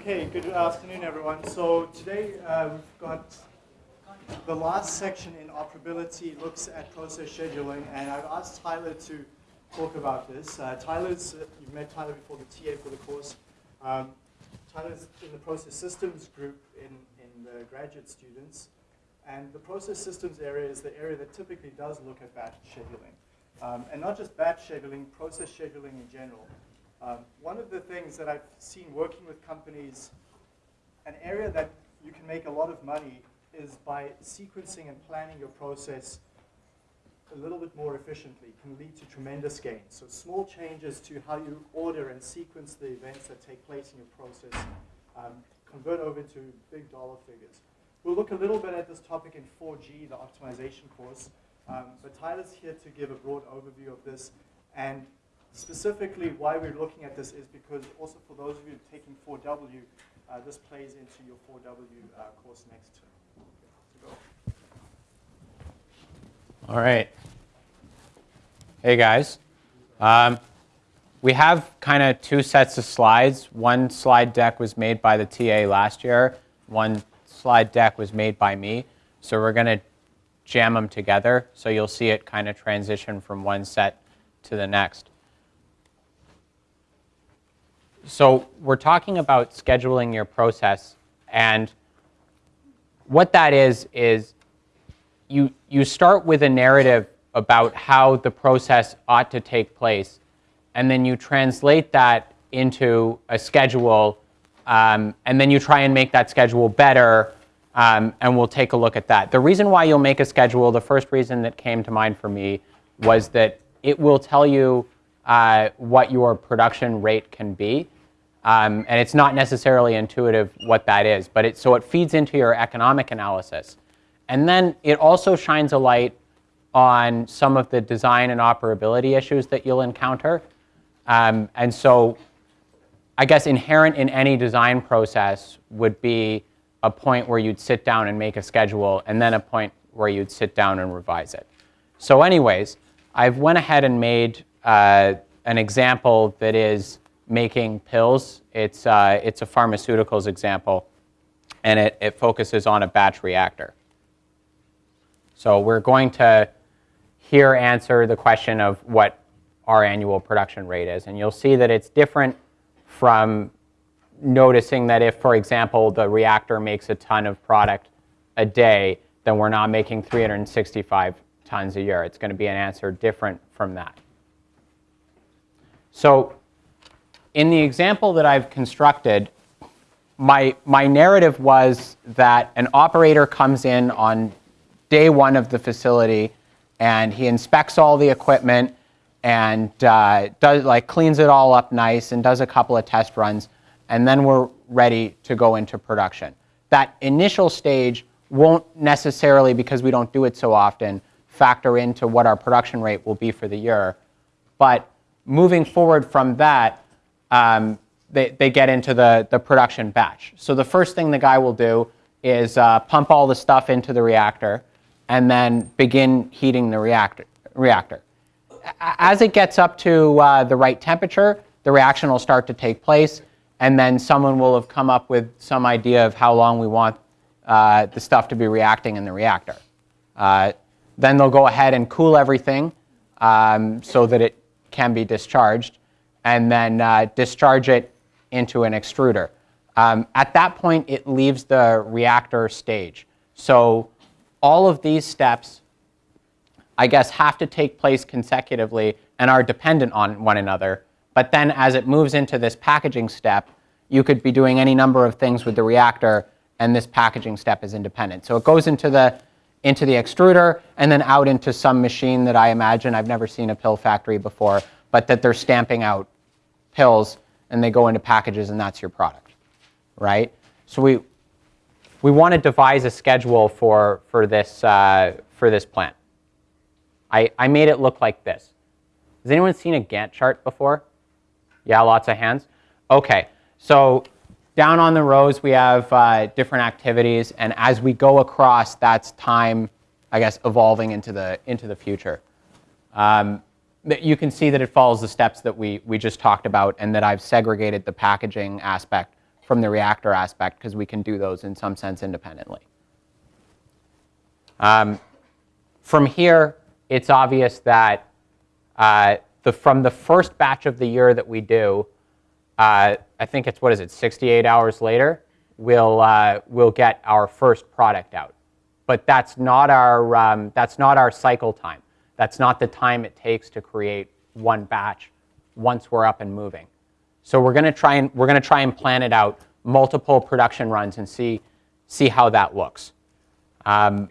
Okay, good afternoon, everyone. So today uh, we've got the last section in operability looks at process scheduling, and I've asked Tyler to talk about this. Uh, Tyler's, you've met Tyler before, the TA for the course. Um, Tyler's in the process systems group in, in the graduate students, and the process systems area is the area that typically does look at batch scheduling. Um, and not just batch scheduling, process scheduling in general. Um, one of the things that I've seen working with companies, an area that you can make a lot of money is by sequencing and planning your process a little bit more efficiently can lead to tremendous gains. So small changes to how you order and sequence the events that take place in your process um, convert over to big dollar figures. We'll look a little bit at this topic in 4G, the optimization course, um, but Tyler's here to give a broad overview of this. And specifically why we're looking at this is because also for those of you taking 4W, uh, this plays into your 4W uh, course next term. All right. Hey guys. Um, we have kind of two sets of slides. One slide deck was made by the TA last year. One slide deck was made by me. So we're going to jam them together. So you'll see it kind of transition from one set to the next. So we're talking about scheduling your process. And what that is, is you, you start with a narrative about how the process ought to take place, and then you translate that into a schedule, um, and then you try and make that schedule better, um, and we'll take a look at that. The reason why you'll make a schedule, the first reason that came to mind for me was that it will tell you uh, what your production rate can be. Um, and it's not necessarily intuitive what that is, but it, so it feeds into your economic analysis. And then it also shines a light on some of the design and operability issues that you'll encounter. Um, and so I guess inherent in any design process would be a point where you'd sit down and make a schedule, and then a point where you'd sit down and revise it. So anyways, I've went ahead and made uh, an example that is making pills. It's, uh, it's a pharmaceuticals example, and it, it focuses on a batch reactor. So we're going to here answer the question of what our annual production rate is. And you'll see that it's different from noticing that if, for example, the reactor makes a ton of product a day, then we're not making 365 tons a year. It's going to be an answer different from that. So in the example that I've constructed, my, my narrative was that an operator comes in on day one of the facility, and he inspects all the equipment and uh, does like cleans it all up nice and does a couple of test runs, and then we're ready to go into production. That initial stage won't necessarily, because we don't do it so often, factor into what our production rate will be for the year. But moving forward from that, um, they, they get into the, the production batch. So the first thing the guy will do is uh, pump all the stuff into the reactor and then begin heating the reactor. reactor. As it gets up to uh, the right temperature, the reaction will start to take place, and then someone will have come up with some idea of how long we want uh, the stuff to be reacting in the reactor. Uh, then they'll go ahead and cool everything um, so that it can be discharged, and then uh, discharge it into an extruder. Um, at that point, it leaves the reactor stage. So all of these steps, I guess, have to take place consecutively and are dependent on one another. But then as it moves into this packaging step, you could be doing any number of things with the reactor, and this packaging step is independent. So it goes into the, into the extruder and then out into some machine that I imagine, I've never seen a pill factory before, but that they're stamping out pills and they go into packages and that's your product, right? So we, we want to devise a schedule for, for, this, uh, for this plant. I, I made it look like this. Has anyone seen a Gantt chart before? Yeah, lots of hands. Okay, so down on the rows we have uh, different activities, and as we go across, that's time, I guess, evolving into the, into the future. Um, you can see that it follows the steps that we, we just talked about and that I've segregated the packaging aspect from the reactor aspect because we can do those in some sense independently. Um, from here, it's obvious that uh, the, from the first batch of the year that we do, uh, I think it's, what is it, 68 hours later, we'll, uh, we'll get our first product out. But that's not, our, um, that's not our cycle time. That's not the time it takes to create one batch once we're up and moving. So we're going to try and we're going to try and plan it out multiple production runs and see see how that looks. Um,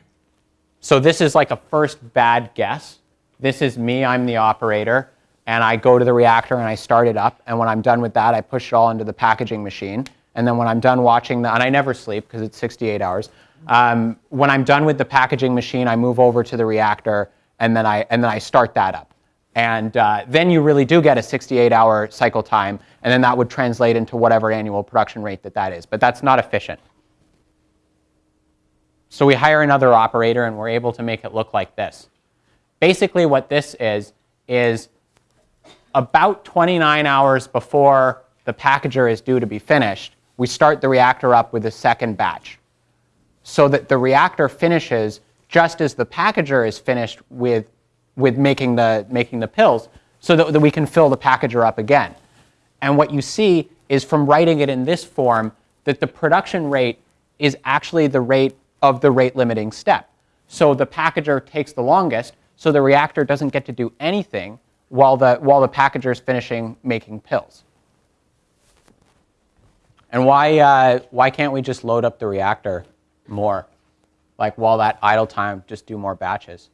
so this is like a first bad guess. This is me. I'm the operator, and I go to the reactor and I start it up. And when I'm done with that, I push it all into the packaging machine. And then when I'm done watching the, and I never sleep because it's 68 hours. Um, when I'm done with the packaging machine, I move over to the reactor, and then I and then I start that up. And uh, then you really do get a 68-hour cycle time, and then that would translate into whatever annual production rate that that is. But that's not efficient. So we hire another operator, and we're able to make it look like this. Basically, what this is, is about 29 hours before the packager is due to be finished, we start the reactor up with a second batch so that the reactor finishes just as the packager is finished with with making the, making the pills so that, that we can fill the packager up again. And what you see is from writing it in this form that the production rate is actually the rate of the rate limiting step. So the packager takes the longest, so the reactor doesn't get to do anything while the, while the packager is finishing making pills. And why, uh, why can't we just load up the reactor more? Like while that idle time, just do more batches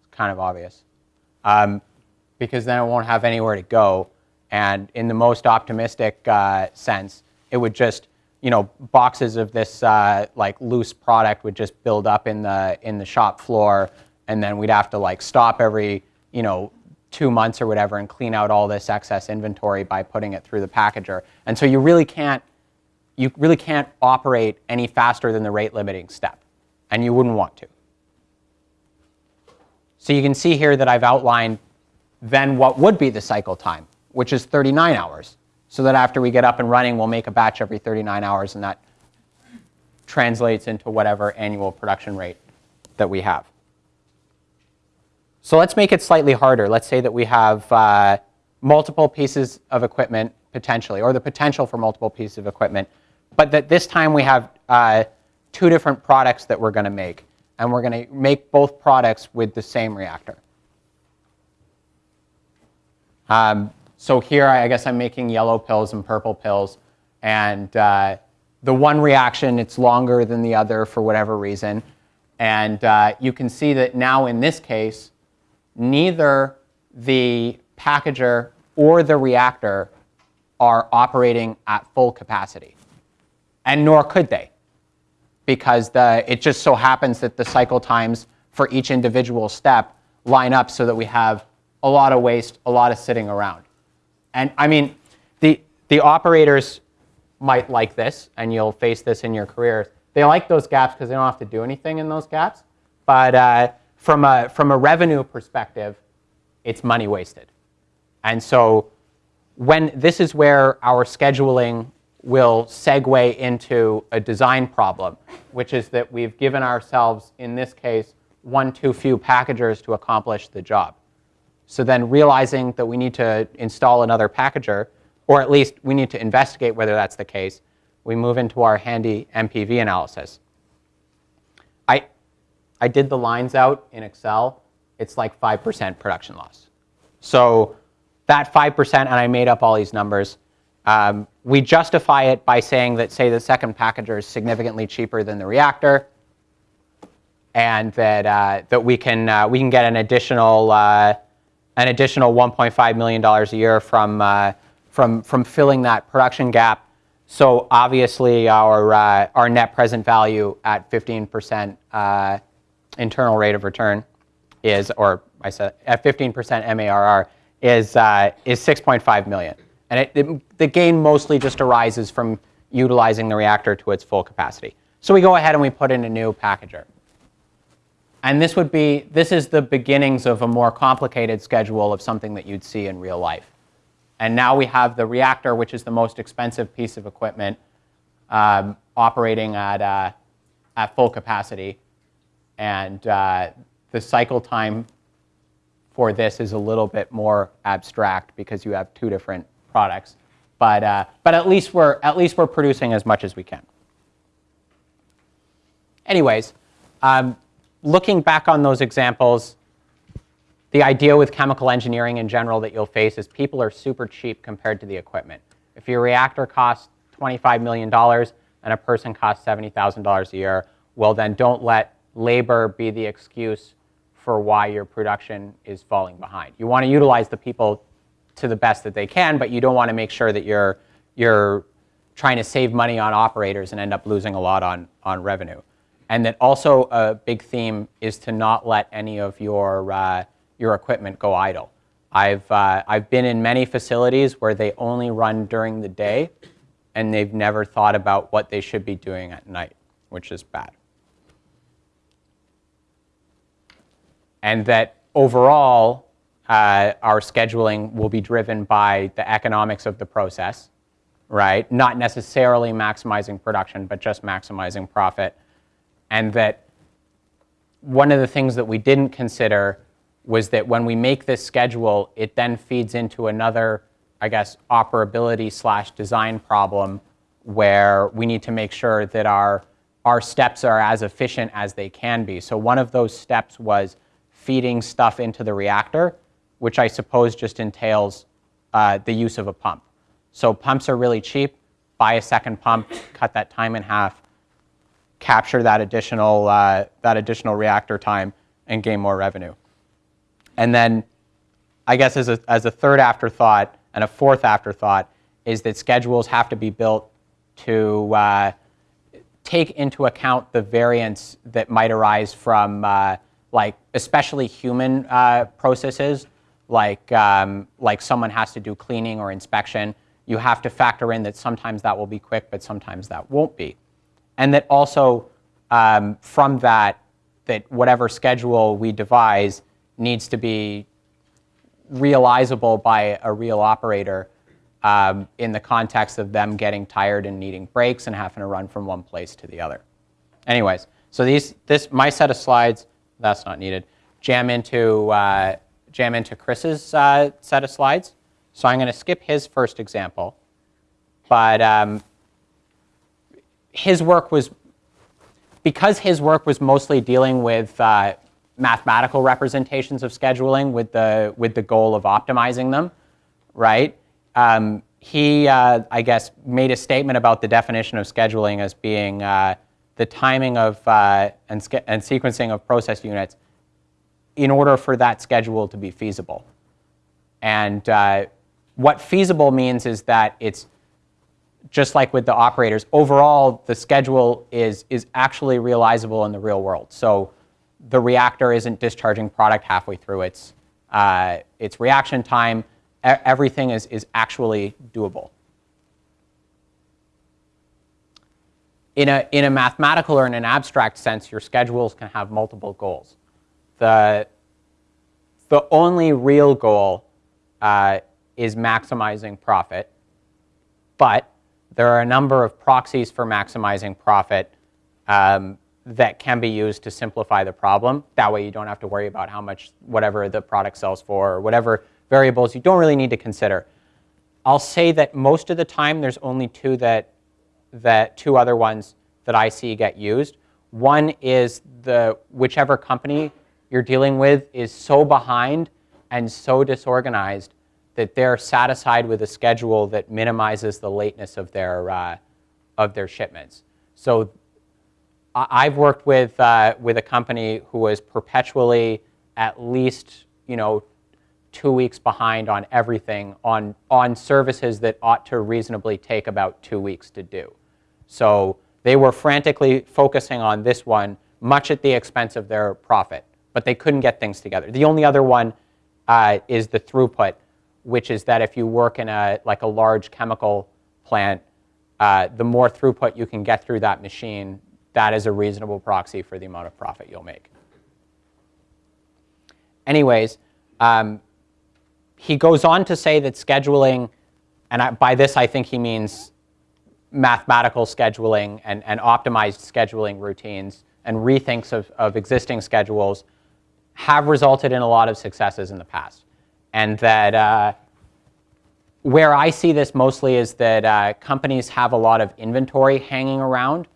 It's kind of obvious. Um, because then it won't have anywhere to go. And in the most optimistic uh, sense, it would just, you know, boxes of this uh, like loose product would just build up in the in the shop floor, and then we'd have to like stop every, you know, two months or whatever and clean out all this excess inventory by putting it through the packager. And so you really can't, you really can't operate any faster than the rate limiting step, and you wouldn't want to. So you can see here that I've outlined then what would be the cycle time, which is 39 hours. So that after we get up and running, we'll make a batch every 39 hours, and that translates into whatever annual production rate that we have. So let's make it slightly harder. Let's say that we have uh, multiple pieces of equipment potentially, or the potential for multiple pieces of equipment, but that this time we have uh, two different products that we're going to make and we're going to make both products with the same reactor. Um, so here, I guess I'm making yellow pills and purple pills, and uh, the one reaction, it's longer than the other for whatever reason. And uh, you can see that now in this case, neither the packager or the reactor are operating at full capacity, and nor could they because the, it just so happens that the cycle times for each individual step line up so that we have a lot of waste, a lot of sitting around. And I mean, the, the operators might like this, and you'll face this in your careers. They like those gaps because they don't have to do anything in those gaps. But uh, from, a, from a revenue perspective, it's money wasted. And so when this is where our scheduling will segue into a design problem, which is that we've given ourselves, in this case, one too few packagers to accomplish the job. So then realizing that we need to install another packager, or at least we need to investigate whether that's the case, we move into our handy NPV analysis. I, did the lines out in Excel. It's like 5% production loss. So that 5%, and I made up all these numbers, um, we justify it by saying that, say, the second packager is significantly cheaper than the reactor, and that uh, that we can uh, we can get an additional uh, an additional 1.5 million dollars a year from uh, from from filling that production gap. So obviously, our uh, our net present value at 15% uh, internal rate of return is, or I said at 15% MARR is is 6.5 million. And it, it, the gain mostly just arises from utilizing the reactor to its full capacity. So we go ahead and we put in a new packager. And this would be, this is the beginnings of a more complicated schedule of something that you'd see in real life. And now we have the reactor, which is the most expensive piece of equipment, um, operating at, uh, at full capacity. And uh, the cycle time for this is a little bit more abstract because you have two different products. But, uh, but at, least we're, at least we're producing as much as we can. Anyways, um, looking back on those examples, the idea with chemical engineering in general that you'll face is people are super cheap compared to the equipment. If your reactor costs $25 million and a person costs $70,000 a year, well then don't let labor be the excuse for why your production is falling behind. You want to utilize the people to the best that they can, but you don't want to make sure that you're, you're trying to save money on operators and end up losing a lot on, on revenue. And that also a big theme is to not let any of your, uh, your equipment go idle. I've, uh, I've been in many facilities where they only run during the day and they've never thought about what they should be doing at night, which is bad. And that overall, uh, our scheduling will be driven by the economics of the process, right? Not necessarily maximizing production, but just maximizing profit. And that one of the things that we didn't consider was that when we make this schedule, it then feeds into another, I guess, operability slash design problem where we need to make sure that our, our steps are as efficient as they can be. So one of those steps was feeding stuff into the reactor, which I suppose just entails uh, the use of a pump. So pumps are really cheap. Buy a second pump, cut that time in half, capture that additional, uh, that additional reactor time, and gain more revenue. And then I guess as a, as a third afterthought and a fourth afterthought is that schedules have to be built to uh, take into account the variance that might arise from uh, like especially human uh, processes like, um, like someone has to do cleaning or inspection. You have to factor in that sometimes that will be quick, but sometimes that won't be. And that also um, from that, that whatever schedule we devise needs to be realizable by a real operator um, in the context of them getting tired and needing breaks and having to run from one place to the other. Anyways, so these, this, my set of slides, that's not needed, jam into, uh, jam into Chris's uh, set of slides. So I'm going to skip his first example. But um, his work was, because his work was mostly dealing with uh, mathematical representations of scheduling with the, with the goal of optimizing them, right? Um, he, uh, I guess, made a statement about the definition of scheduling as being uh, the timing of uh, and, and, sequencing of process units in order for that schedule to be feasible. And uh, what feasible means is that it's just like with the operators, overall the schedule is, is actually realizable in the real world. So the reactor isn't discharging product halfway through its, uh, its reaction time. E everything is, is actually doable. In a, in a mathematical or in an abstract sense, your schedules can have multiple goals. The, the only real goal uh, is maximizing profit, but there are a number of proxies for maximizing profit um, that can be used to simplify the problem. That way you don't have to worry about how much whatever the product sells for or whatever variables you don't really need to consider. I'll say that most of the time there's only two that, that two other ones that I see get used. One is the whichever company you're dealing with is so behind and so disorganized that they're satisfied with a schedule that minimizes the lateness of their, uh, of their shipments. So I've worked with, uh, with a company who was perpetually at least, you know, two weeks behind on everything on, on services that ought to reasonably take about two weeks to do. So they were frantically focusing on this one, much at the expense of their profit, but they couldn't get things together. The only other one uh, is the throughput, which is that if you work in a, like a large chemical plant, uh, the more throughput you can get through that machine, that is a reasonable proxy for the amount of profit you'll make. Anyways, um, he goes on to say that scheduling, and I, by this I think he means mathematical scheduling and, and optimized scheduling routines and rethinks of, of existing schedules have resulted in a lot of successes in the past. And that uh, where I see this mostly is that uh, companies have a lot of inventory hanging around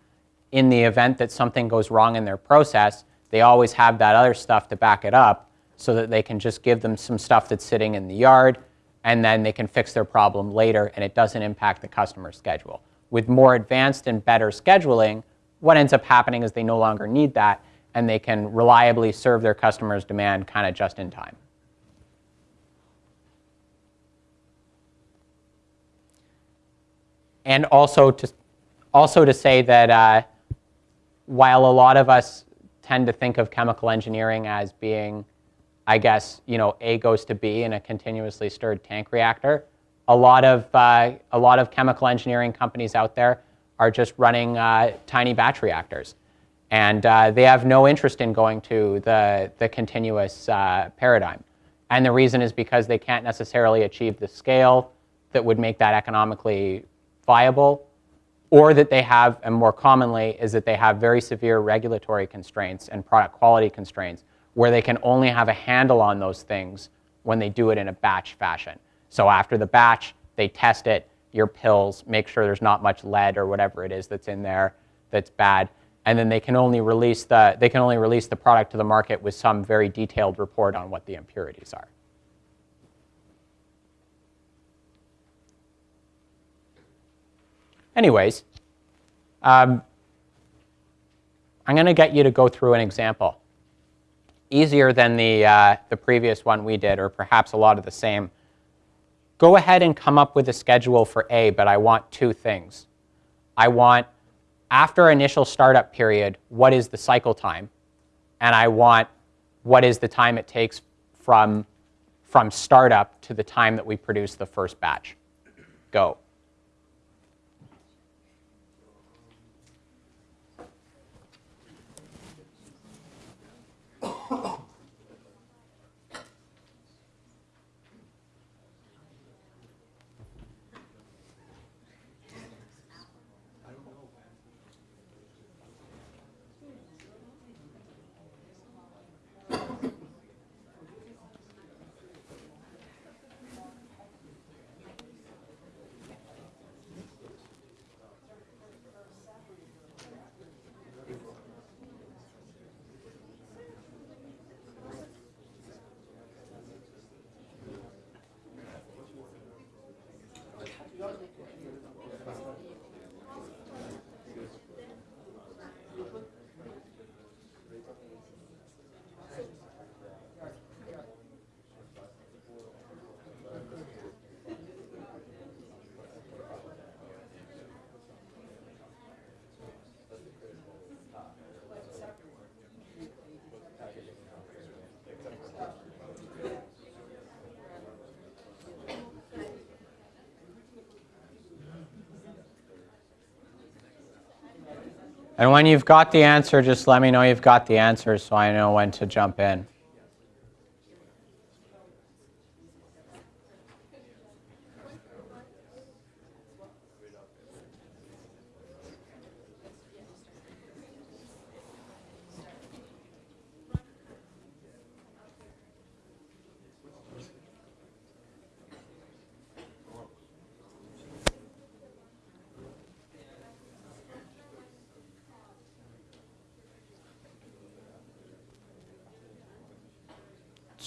in the event that something goes wrong in their process. They always have that other stuff to back it up so that they can just give them some stuff that's sitting in the yard and then they can fix their problem later and it doesn't impact the customer schedule. With more advanced and better scheduling, what ends up happening is they no longer need that and they can reliably serve their customers' demand kind of just in time. And also to, also to say that uh, while a lot of us tend to think of chemical engineering as being, I guess, you know, A goes to B in a continuously stirred tank reactor, a lot of, uh, a lot of chemical engineering companies out there are just running uh, tiny batch reactors. And uh, they have no interest in going to the, the continuous paradigm. And the reason is because they can't necessarily achieve the scale that would make that economically viable, or that they have, and more commonly, is that they have very severe regulatory constraints and product quality constraints where they can only have a handle on those things when they do it in a batch fashion. So after the batch, they test it, your pills, make sure there's not much lead or whatever it is that's in there that's bad, and then they can only release the, they can only release the product to the market with some very detailed report on what the impurities are. Anyways, um, I'm going to get you to go through an example. Easier than the, uh, the previous one we did, or perhaps a lot of the same. Go ahead and come up with a schedule for A, but I want two things. I want, after initial startup period, what is the cycle time? And I want what is the time it takes from, from startup to the time that we produce the first batch. Go. And when you've got the answer, just let me know you've got the answer so I know when to jump in.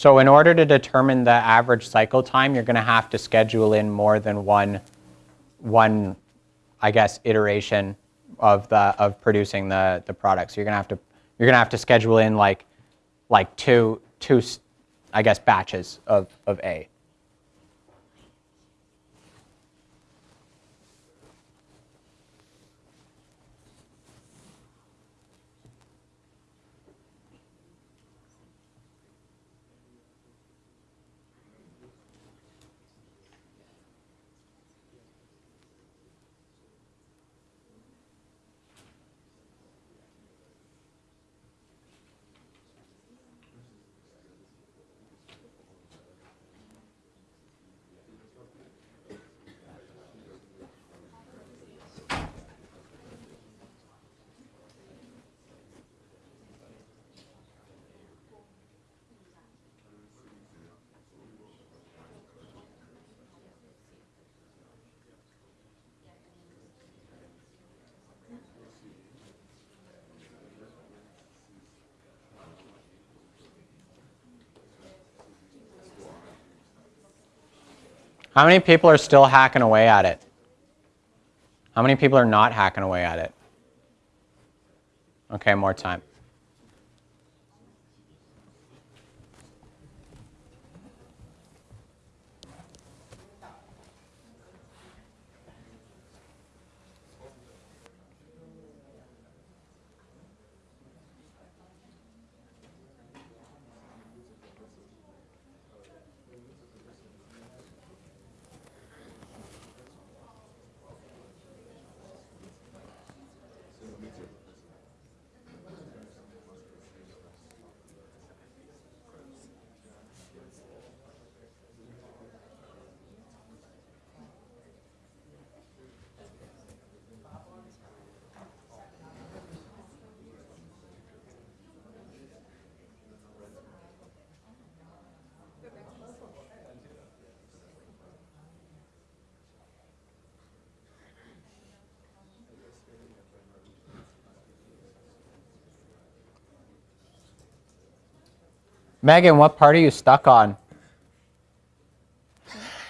So in order to determine the average cycle time, you're going to have to schedule in more than one, one, I guess, iteration of the of producing the the product. So you're going to have to you're going to have to schedule in like like two two, I guess, batches of of A. How many people are still hacking away at it? How many people are not hacking away at it? Okay, more time. Megan, what part are you stuck on?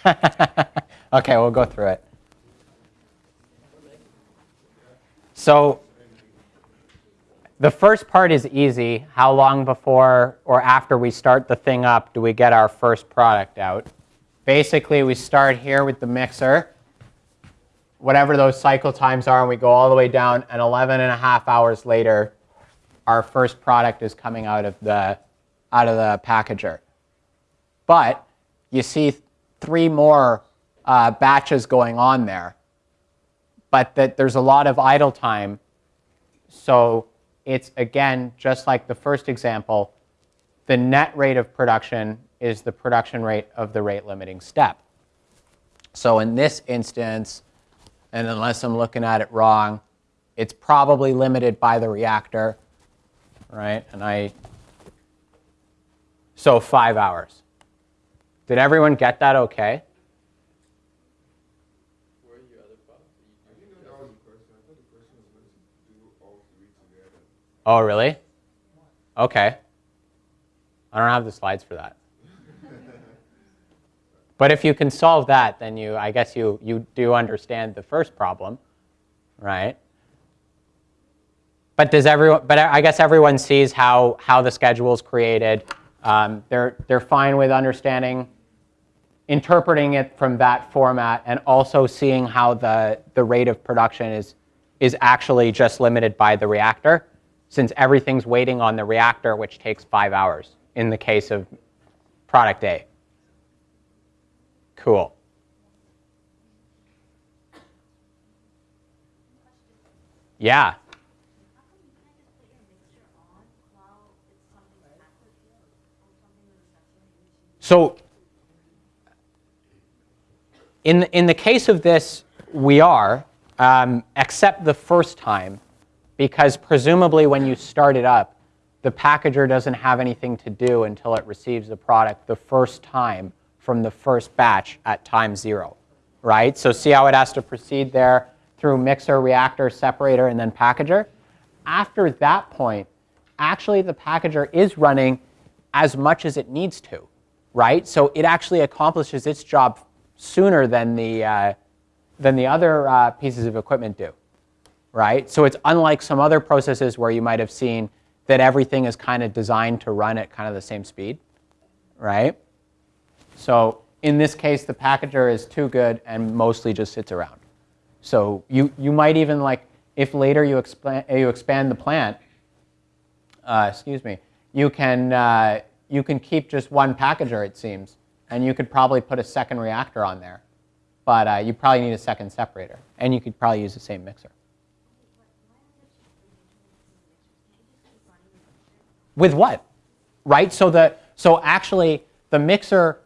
okay, we'll go through it. So the first part is easy. How long before or after we start the thing up do we get our first product out? Basically, we start here with the mixer, whatever those cycle times are, and we go all the way down, and 11 and a half hours later, our first product is coming out of the, out of the packager. But you see three more uh, batches going on there, but that there's a lot of idle time. So it's, again, just like the first example, the net rate of production is the production rate of the rate limiting step. So in this instance, and unless I'm looking at it wrong, it's probably limited by the reactor, right? And I, so five hours. Did everyone get that okay? Oh, really? Okay. I don't have the slides for that. but if you can solve that, then you, I guess you, you do understand the first problem, right? But does everyone, but I guess everyone sees how, how the schedule is created. Um, they're, they're fine with understanding, interpreting it from that format, and also seeing how the, the rate of production is, is actually just limited by the reactor since everything's waiting on the reactor, which takes five hours in the case of product A. Cool. Yeah. So in, in the case of this, we are, um, except the first time, because presumably when you start it up, the packager doesn't have anything to do until it receives the product the first time from the first batch at time zero, right? So see how it has to proceed there through mixer, reactor, separator, and then packager? After that point, actually the packager is running as much as it needs to, right? So it actually accomplishes its job sooner than the, uh, than the other uh, pieces of equipment do right? So it's unlike some other processes where you might have seen that everything is kind of designed to run at kind of the same speed, right? So in this case, the packager is too good and mostly just sits around. So you, you might even like, if later you, expand, you expand the plant, uh, excuse me, you can, uh, you can keep just one packager, it seems, and you could probably put a second reactor on there. But uh, you probably need a second separator, and you could probably use the same mixer. With what? Right? So, the, so actually, the mixer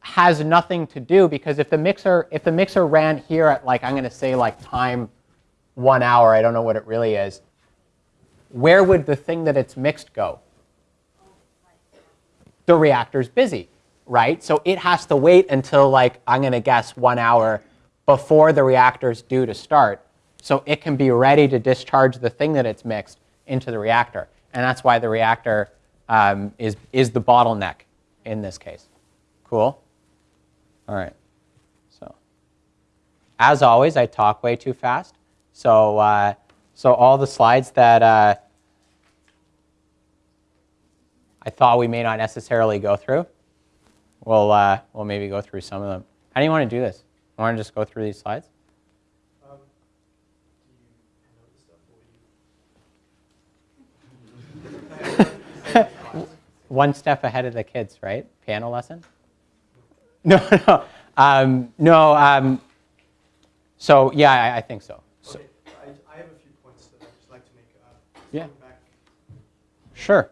has nothing to do because if the mixer if the mixer ran here at like I'm going to say like time one hour, I don't know what it really is, where would the thing that it's mixed go? The reactor's busy, right? So it has to wait until like I'm going to guess one hour before the reactor's due to start so it can be ready to discharge the thing that it's mixed into the reactor and that's why the reactor um, is, is the bottleneck in this case. Cool? All right. So, as always, I talk way too fast. So, uh, so all the slides that uh, I thought we may not necessarily go through, we'll, uh, we'll maybe go through some of them. How do you want to do this? You want to just go through these slides? Um, do you know the stuff or you? One step ahead of the kids, right? Piano lesson? No, no. Um, no, um, so yeah, I, I think so. so Okay, I, I have a few points that I'd just like to make. Uh, Yeah. Sure.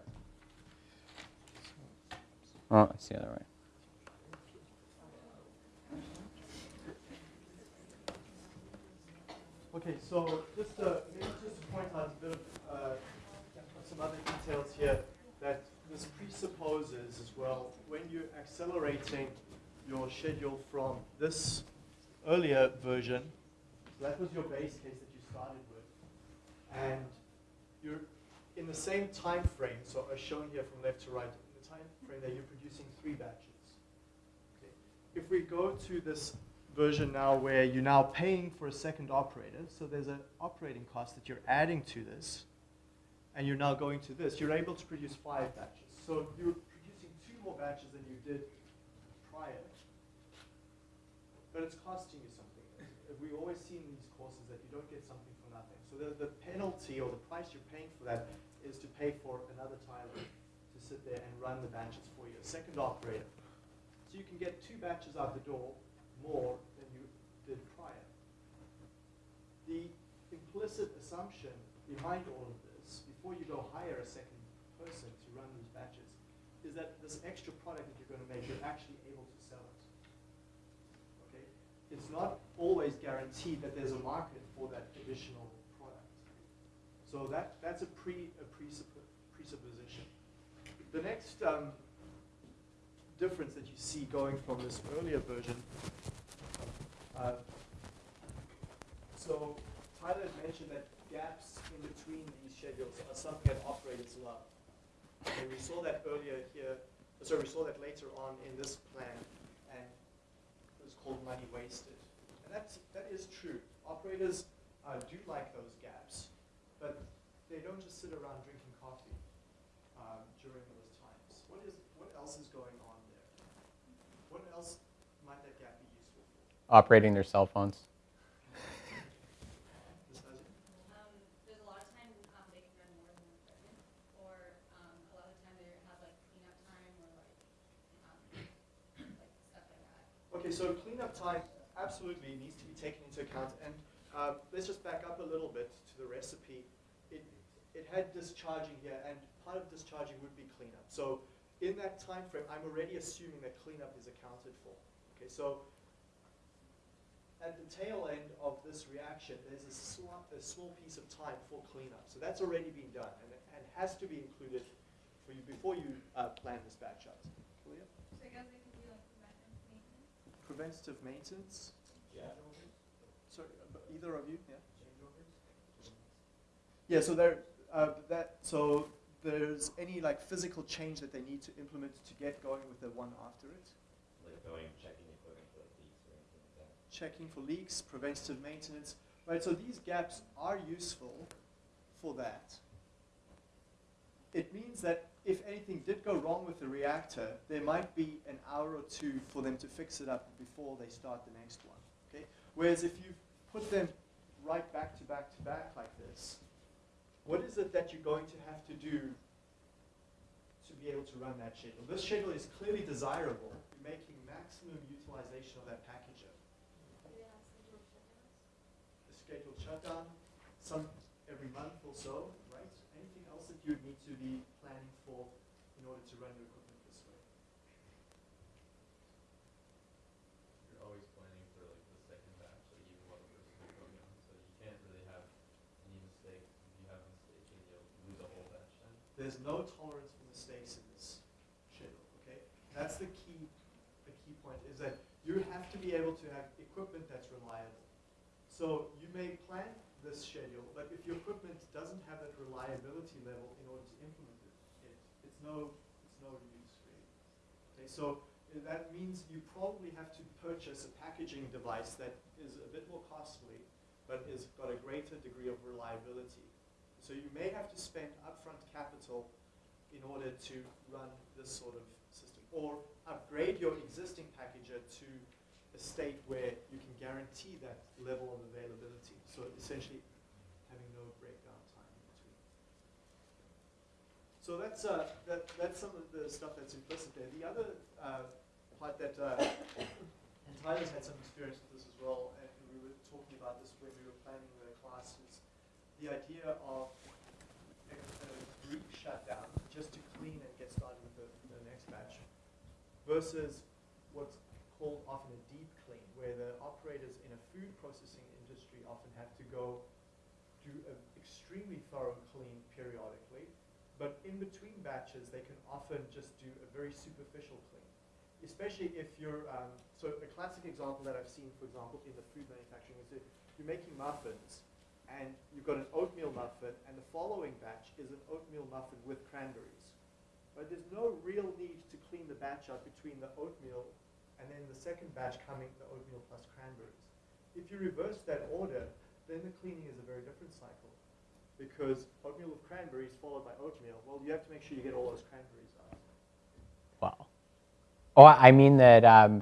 Oh, it's the other way. Okay, so just uh, maybe just to point out a bit of uh, some other details here that this presupposes as well when you're accelerating your schedule from this earlier version. So that was your base case that you started with, and you're in the same time frame. So as shown here from left to right, frame that you're producing three batches. Okay. If we go to this version now where you're now paying for a second operator, so there's an operating cost that you're adding to this, and you're now going to this, you're able to produce five batches. So you're producing two more batches than you did prior. But it's costing you something. We've always see in these courses that you don't get something for nothing. So the, the penalty or the price you're paying for that is to pay for another Tyler to sit there and run the batches for you, a second operator. So you can get two batches out the door more than you did prior. The implicit assumption behind all of this, before you go hire a second person to run these batches, is that this extra product that you're going to make, you're actually able to sell it. Okay? It's not always guaranteed that there's a market for that additional product. So that, that's a, pre, a presuppo- presupposition. The next um, difference that you see going from this earlier version. Uh, so Tyler had mentioned that gaps in between these schedules are something that operators love. And we saw that earlier here, uh, sorry, we saw that later on in this plan, and it was called money wasted. And that's, that is true. Operators uh, do like those gaps, but they don't just sit around drinking coffee um, during those times. What is what else is going on there? What else might that gap be useful for? Operating their cell phones. Ms. Hazi? Um, there's a lot of times um, they can run more than one equipment, or um, a lot of the time they have like cleanup time or like, um, like stuff like that. Okay, so cleanup time absolutely needs to be taken into account. And uh, let's just back up a little bit to the recipe. It, it had discharging here, and part of discharging would be cleanup. So in that time frame, I'm already assuming that cleanup is accounted for. Okay, so at the tail end of this reaction, there's a, sl- a small piece of time for cleanup. So that's already been done, and, and has to be included for you before you uh, plan this batch out. Clear? So I guess they could do like preventive maintenance. Preventative maintenance? Yeah. Sorry, uh, but either of you? Yeah. Yeah, so there, uh, that, so there's any like physical change that they need to implement to get going with the one after it? like going checking for like leaks or anything like that. Checking for leaks, preventative maintenance, right? So these gaps are useful for that. It means that if anything did go wrong with the reactor, there might be an hour or two for them to fix it up before they start the next one. Okay? Whereas if you put them right back to back to back like this, what is it that you're going to have to do to be able to run that schedule? This schedule is clearly desirable. You're making maximum utilization of that shutdowns? A scheduled shutdown, some every month or so, right? Anything else that you would need to be planning for in order to run your equipment this way? You're always planning for like the second batch, like even while the first is going on, so you can't really have any mistakes. If you have a mistake, then you'll lose a whole batch then. There's no tolerance for mistakes in this schedule, okay? That's the key, the key point is that you have to be able to have equipment that's reliable. So you may plan this schedule, but if your equipment doesn't have that reliability level in order to implement it, it it's no, it's no use really. Okay, so eh, that means you probably have to purchase a packaging device that is a bit more costly, but has got a greater degree of reliability. So you may have to spend upfront capital in order to run this sort of system, or upgrade your existing packager to a state where you can guarantee that level of availability. So essentially, having no breakdown time in between. So that's uh, that, that's some of the stuff that's implicit there. The other uh, part that uh, and Tyler's had some experience with this as well, and we were talking about this when we were planning the classes. The idea of a, a brief shutdown just to clean and get started with the, the next batch, versus what's called often a deep clean, where the operators in a food processing industry often have to go do an extremely thorough clean periodically, but in between batches, they can often just do a very superficial clean. Especially if you're, um, so a classic example that I've seen, for example, in the food manufacturing is if you're making muffins and you've got an oatmeal muffin and the following batch is an oatmeal muffin with cranberries. But there's no real need to clean the batch out between the oatmeal and then the second batch coming the oatmeal plus cranberries. If you reverse that order, then the cleaning is a very different cycle because oatmeal with cranberries followed by oatmeal, well, you have to make sure you get all those cranberries out. Well, oh, I mean that um,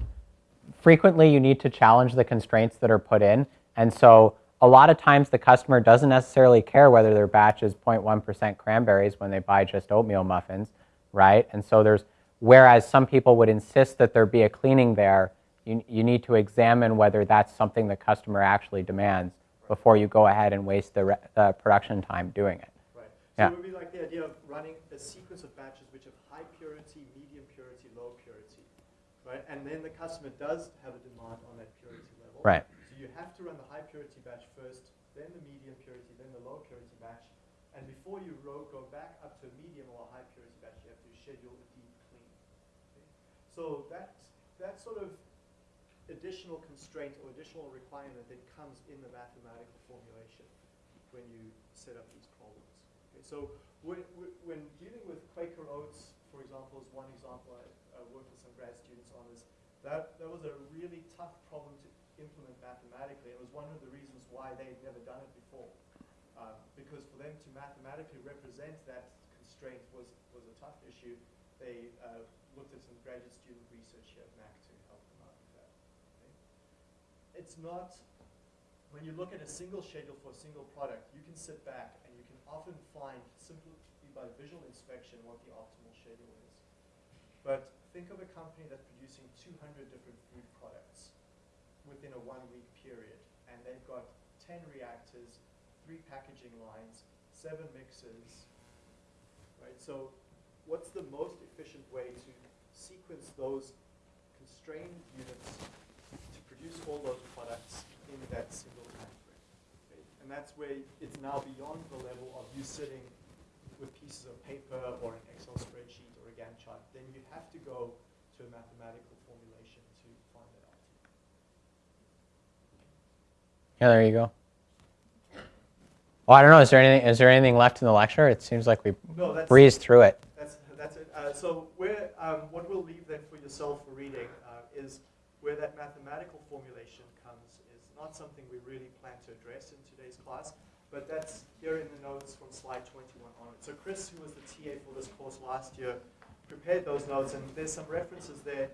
frequently you need to challenge the constraints that are put in. And so a lot of times the customer doesn't necessarily care whether their batch is 0.1% cranberries when they buy just oatmeal muffins, right? And so there's, whereas some people would insist that there be a cleaning there, you, you need to examine whether that's something the customer actually demands before you go ahead and waste the, re- the production time doing it. Right. So Yeah. it would be like the idea of running a sequence of batches which have high purity, medium purity, low purity, right? And then the customer does have a demand on that purity level. Right. So you have to run the high purity batch first, then the medium purity, then the low purity batch. And before you go back up to a medium or a high purity batch, you have to schedule a deep clean. Okay? So that, that sort of additional constraint or additional requirement that comes in the mathematical formulation when you set up these problems. Okay, so when, when- dealing with Quaker Oats, for example, is one example I, I worked with some grad students on is that, that was a really tough problem to implement mathematically. It was one of the reasons why they had never done it before. Um, because for them to mathematically represent that constraint was, tough issue. They uh, looked at some graduate student research here at Mac to help them out with that. okay? It's not, when you look at a single schedule for a single product, you can sit back and you can often find simply by visual inspection what the optimal schedule is. But think of a company that's producing 200 different food products within a one-week period, and they've got 10 reactors, three packaging lines, seven mixers, right? So what's the most efficient way to sequence those constrained units to produce all those products in that single time frame? Okay? And that's where it's now beyond the level of you sitting with pieces of paper or an Excel spreadsheet or a Gantt chart. Then you have to go to a mathematical formulation to find that out. Yeah, there you go. Well, I don't know. Is there anything? Is there anything left in the lecture? It seems like we No, breezed through it. Uh, so where, um, what we'll leave then for yourself for reading uh, is where that mathematical formulation comes is not something we really plan to address in today's class, but that's here in the notes from slide 21 onward. So Chris, who was the TA for this course last year, prepared those notes, and there's some references there.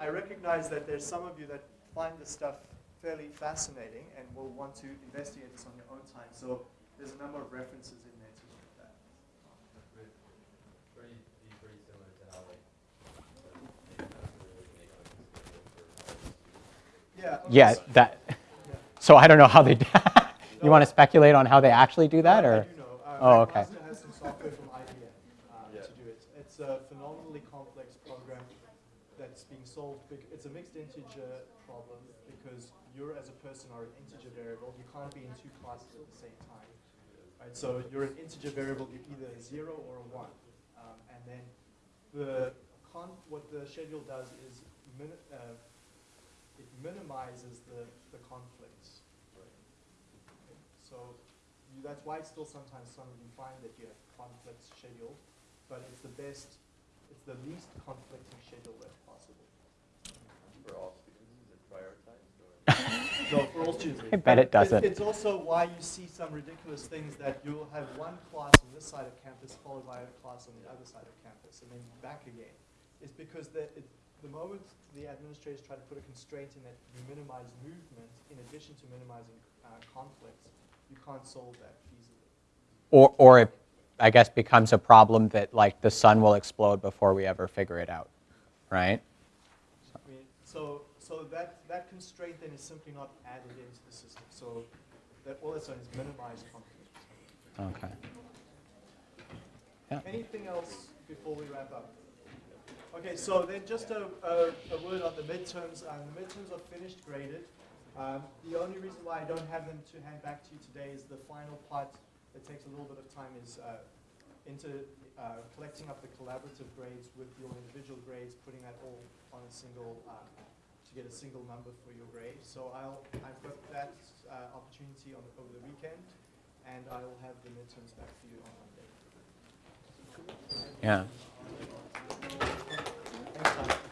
I recognize that there's some of you that find this stuff fairly fascinating and will want to investigate this on your own time. So there's a number of references in there to look at that. Pretty, pretty, be pretty similar to how like, the manufacturers make like a schedule for all the students. Yeah. Yeah, so- that. yeah. So I don't know how they. you want to speculate on how they actually do that, I or? do know. Uh, Oh, okay. McMaster has some software from IBM uh, Yeah. to do it. It's a phenomenally complex program that's being solved. It's a mixed integer problem because you as a person are an integer variable. You can't be in two classes at the same time. Right? So you're an integer variable, you're either a zero or a one. Um, and then the con- what the schedule does is min- uh, it minimizes the, the conflicts. So you, that's why still sometimes some you find that you have conflicts scheduled, but it's the best, it's the least conflicting schedule that's possible. For all students, is it prioritized? no, for all students. I bet it doesn't. It's, it's also why you see some ridiculous things that you'll have one class on this side of campus followed by a class on the other side of campus and then back again. It's because the, it, the moment the administrators try to put a constraint in that you minimize movement in addition to minimizing uh, conflicts, you can't solve that feasibly. Or, or it, I guess, becomes a problem that like the sun will explode before we ever figure it out, right? I mean, so, so that, that constraint then is simply not added into the system. So that all it's done is minimize conflict. Okay. Anything else before we wrap up? Okay, so then just a, a, a word on the midterms. Um, the midterms are finished graded. Um, the only reason why I don't have them to hand back to you today is the final part that takes a little bit of time is uh, into uh, collecting up the collaborative grades with your individual grades, putting that all on a single, uh, to get a single number for your grade. So I'll, I've got that uh, opportunity on, over the weekend, and I will have the midterms back for you on Monday. Yeah. Thank you.